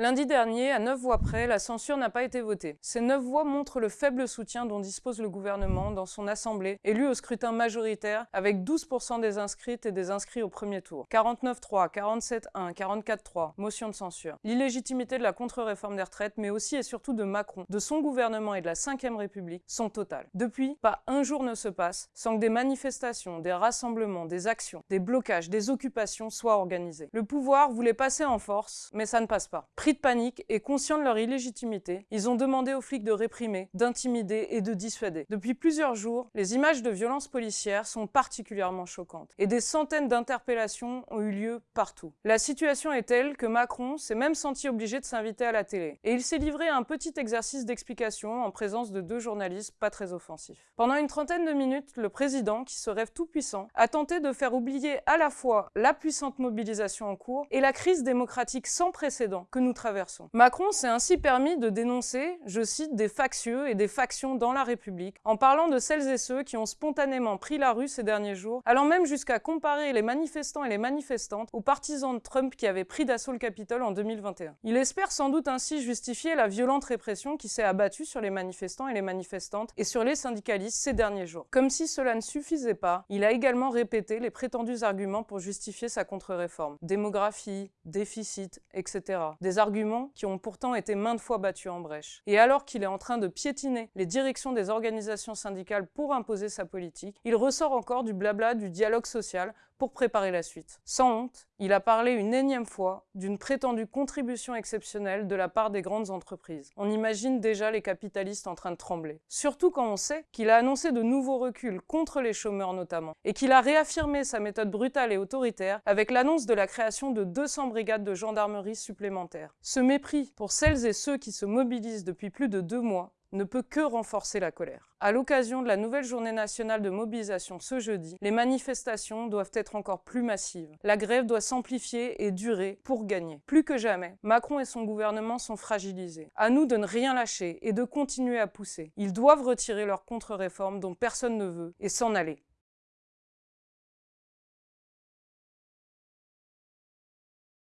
Lundi dernier, à neuf voix près, la censure n'a pas été votée. Ces neuf voix montrent le faible soutien dont dispose le gouvernement dans son assemblée, élue au scrutin majoritaire, avec 12% des inscrites et des inscrits au premier tour. 49-3, 47-1, 44-3, motion de censure. L'illégitimité de la contre-réforme des retraites, mais aussi et surtout de Macron, de son gouvernement et de la Ve République, sont totales. Depuis, pas un jour ne se passe sans que des manifestations, des rassemblements, des actions, des blocages, des occupations soient organisés. Le pouvoir voulait passer en force, mais ça ne passe pas de panique et conscients de leur illégitimité, ils ont demandé aux flics de réprimer, d'intimider et de dissuader. Depuis plusieurs jours, les images de violences policières sont particulièrement choquantes et des centaines d'interpellations ont eu lieu partout. La situation est telle que Macron s'est même senti obligé de s'inviter à la télé et il s'est livré à un petit exercice d'explication en présence de deux journalistes pas très offensifs. Pendant une trentaine de minutes, le président, qui se rêve tout puissant, a tenté de faire oublier à la fois la puissante mobilisation en cours et la crise démocratique sans précédent que nous Macron s'est ainsi permis de dénoncer, je cite, des factieux et des factions dans la République, en parlant de celles et ceux qui ont spontanément pris la rue ces derniers jours, allant même jusqu'à comparer les manifestants et les manifestantes aux partisans de Trump qui avaient pris d'assaut le Capitole en 2021. Il espère sans doute ainsi justifier la violente répression qui s'est abattue sur les manifestants et les manifestantes et sur les syndicalistes ces derniers jours. Comme si cela ne suffisait pas, il a également répété les prétendus arguments pour justifier sa contre-réforme. Démographie, déficit, etc. qui ont pourtant été maintes fois battus en brèche. Et alors qu'il est en train de piétiner les directions des organisations syndicales pour imposer sa politique, il ressort encore du blabla du dialogue social pour préparer la suite. Sans honte, il a parlé une énième fois d'une prétendue contribution exceptionnelle de la part des grandes entreprises. On imagine déjà les capitalistes en train de trembler. Surtout quand on sait qu'il a annoncé de nouveaux reculs contre les chômeurs notamment, et qu'il a réaffirmé sa méthode brutale et autoritaire avec l'annonce de la création de 200 brigades de gendarmerie supplémentaires. Ce mépris pour celles et ceux qui se mobilisent depuis plus de deux mois ne peut que renforcer la colère. À l'occasion de la nouvelle journée nationale de mobilisation ce jeudi, les manifestations doivent être encore plus massives. La grève doit s'amplifier et durer pour gagner. Plus que jamais, Macron et son gouvernement sont fragilisés. À nous de ne rien lâcher et de continuer à pousser. Ils doivent retirer leur contre-réforme dont personne ne veut et s'en aller.